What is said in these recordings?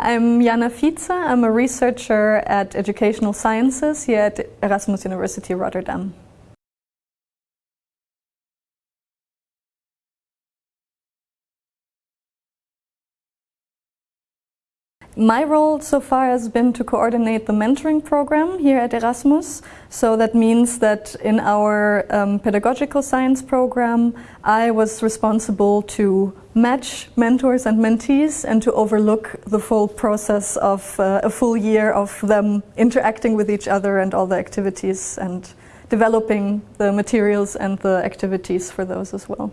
I'm Jana Fietze. I'm a researcher at Educational Sciences here at Erasmus University Rotterdam. My role so far has been to coordinate the mentoring program here at Erasmus. So that means that in our um, pedagogical science program, I was responsible to match mentors and mentees and to overlook the full process of uh, a full year of them interacting with each other and all the activities and developing the materials and the activities for those as well.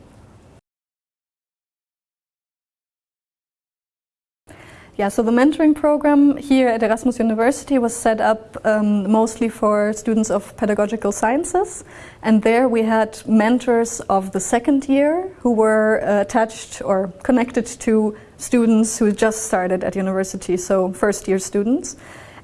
Yeah, so the mentoring program here at Erasmus University was set up um, mostly for students of pedagogical sciences. And there we had mentors of the second year who were uh, attached or connected to students who just started at university, so first year students.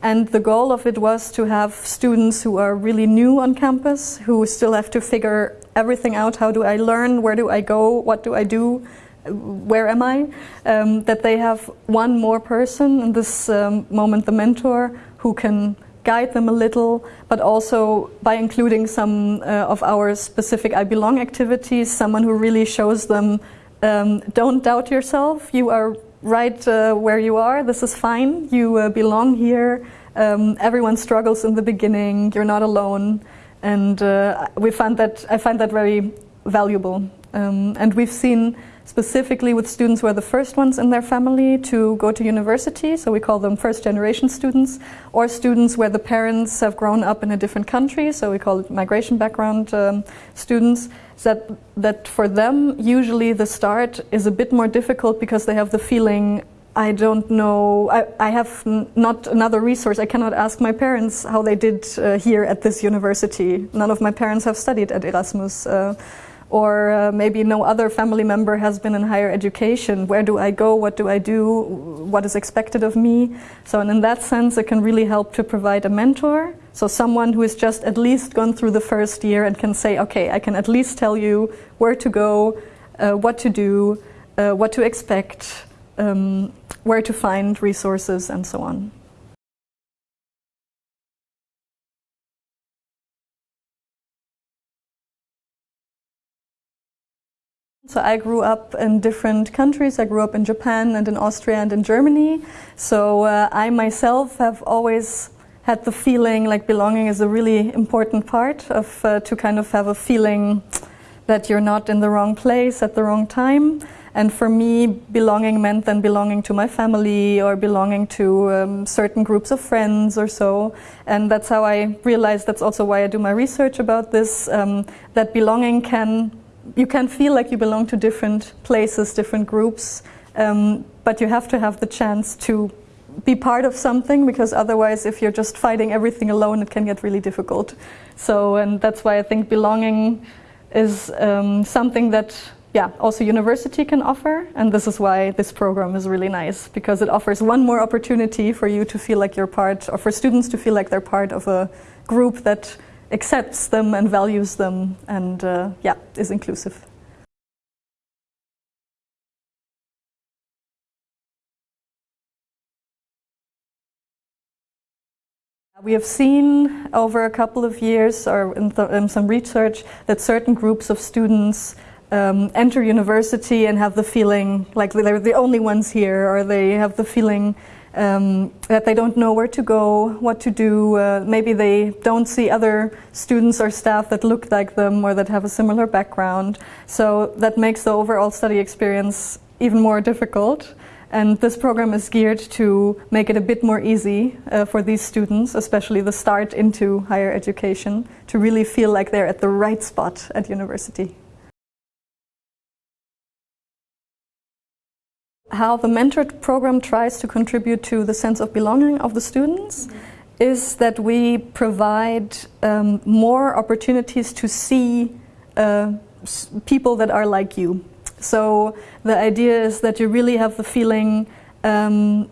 And the goal of it was to have students who are really new on campus, who still have to figure everything out. How do I learn? Where do I go? What do I do? Where am I? Um, that they have one more person, in this um, moment the mentor, who can guide them a little, but also by including some uh, of our specific I Belong activities, someone who really shows them, um, don't doubt yourself, you are right uh, where you are, this is fine, you uh, belong here, um, everyone struggles in the beginning, you're not alone, and uh, we find that, I find that very valuable. Um, and we've seen specifically with students who are the first ones in their family to go to university, so we call them first generation students, or students where the parents have grown up in a different country, so we call it migration background um, students, that, that for them usually the start is a bit more difficult because they have the feeling I don't know, I, I have not another resource. I cannot ask my parents how they did uh, here at this university. None of my parents have studied at Erasmus. Uh, or uh, maybe no other family member has been in higher education. Where do I go? What do I do? What is expected of me? So and in that sense, it can really help to provide a mentor. So someone who has just at least gone through the first year and can say, okay, I can at least tell you where to go, uh, what to do, uh, what to expect, um, where to find resources and so on. So I grew up in different countries. I grew up in Japan and in Austria and in Germany. So uh, I myself have always had the feeling like belonging is a really important part of uh, to kind of have a feeling that you're not in the wrong place at the wrong time. And for me, belonging meant then belonging to my family or belonging to um, certain groups of friends or so. And that's how I realized that's also why I do my research about this, um, that belonging can you can feel like you belong to different places, different groups, um, but you have to have the chance to be part of something because otherwise if you're just fighting everything alone it can get really difficult. So and that's why I think belonging is um, something that yeah, also university can offer and this is why this program is really nice because it offers one more opportunity for you to feel like you're part or for students to feel like they're part of a group that accepts them and values them and uh, yeah, is inclusive. We have seen over a couple of years or in, in some research that certain groups of students um, enter university and have the feeling like they're the only ones here or they have the feeling um, that they don't know where to go, what to do. Uh, maybe they don't see other students or staff that look like them or that have a similar background. So that makes the overall study experience even more difficult. And this program is geared to make it a bit more easy uh, for these students, especially the start into higher education, to really feel like they're at the right spot at university. How the mentored program tries to contribute to the sense of belonging of the students mm -hmm. is that we provide um, more opportunities to see uh, people that are like you. So the idea is that you really have the feeling, um,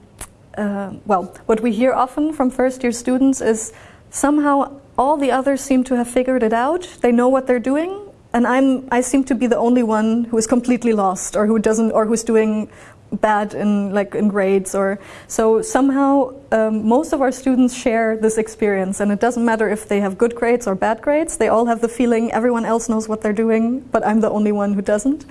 uh, well, what we hear often from first year students is somehow all the others seem to have figured it out, they know what they're doing, and I'm, I seem to be the only one who is completely lost or who doesn't, or who's doing bad in like in grades or so somehow um, most of our students share this experience and it doesn't matter if they have good grades or bad grades they all have the feeling everyone else knows what they're doing but I'm the only one who doesn't.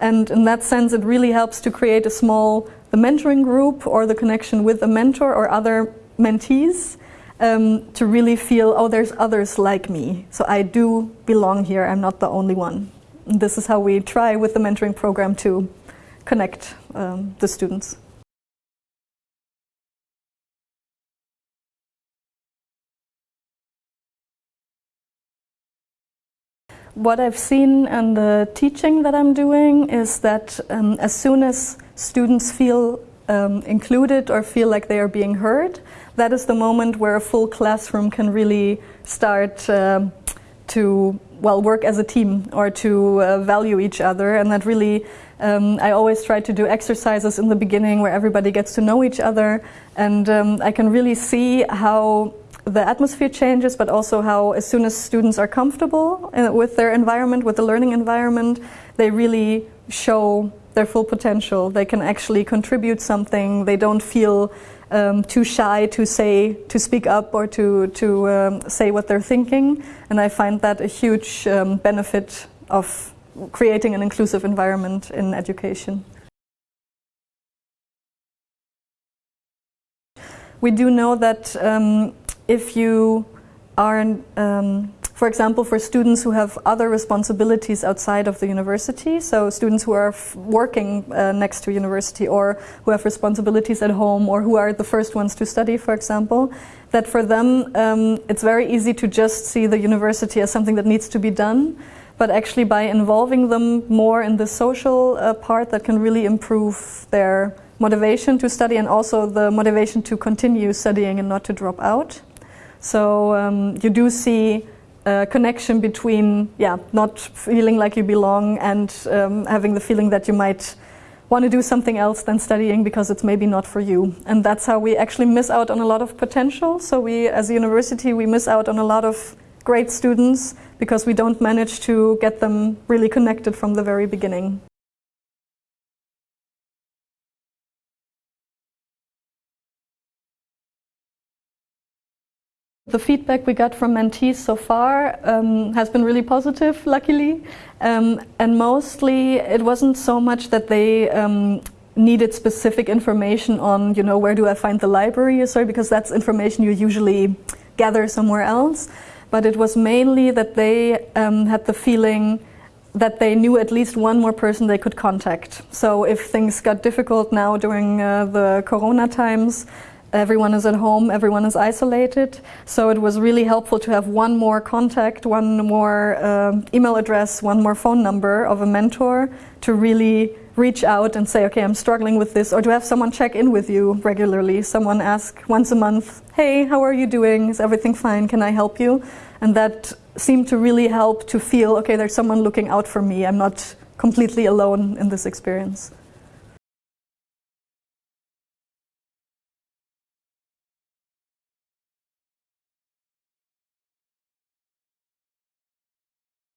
And in that sense it really helps to create a small the mentoring group or the connection with a mentor or other mentees um, to really feel oh there's others like me. So I do belong here. I'm not the only one. And this is how we try with the mentoring program to connect um, the students. What I've seen in the teaching that I'm doing is that um, as soon as students feel um, included or feel like they are being heard, that is the moment where a full classroom can really start uh, to well work as a team or to uh, value each other and that really um, I always try to do exercises in the beginning where everybody gets to know each other and um, I can really see how the atmosphere changes but also how as soon as students are comfortable uh, with their environment, with the learning environment, they really show their full potential. They can actually contribute something. They don't feel um, too shy to say, to speak up or to, to um, say what they're thinking. And I find that a huge um, benefit of creating an inclusive environment in education. We do know that um, if you are um, for example, for students who have other responsibilities outside of the university, so students who are working uh, next to university or who have responsibilities at home or who are the first ones to study, for example, that for them um, it's very easy to just see the university as something that needs to be done but actually by involving them more in the social uh, part that can really improve their motivation to study and also the motivation to continue studying and not to drop out. So um, you do see connection between yeah, not feeling like you belong and um, having the feeling that you might want to do something else than studying because it's maybe not for you. And that's how we actually miss out on a lot of potential. So we, as a university, we miss out on a lot of great students because we don't manage to get them really connected from the very beginning. The feedback we got from mentees so far um, has been really positive, luckily. Um, and mostly it wasn't so much that they um, needed specific information on, you know, where do I find the library, sorry, because that's information you usually gather somewhere else. But it was mainly that they um, had the feeling that they knew at least one more person they could contact. So if things got difficult now during uh, the corona times, everyone is at home, everyone is isolated. So it was really helpful to have one more contact, one more uh, email address, one more phone number of a mentor to really reach out and say, okay, I'm struggling with this, or to have someone check in with you regularly. Someone ask once a month, hey, how are you doing? Is everything fine? Can I help you? And that seemed to really help to feel, okay, there's someone looking out for me. I'm not completely alone in this experience.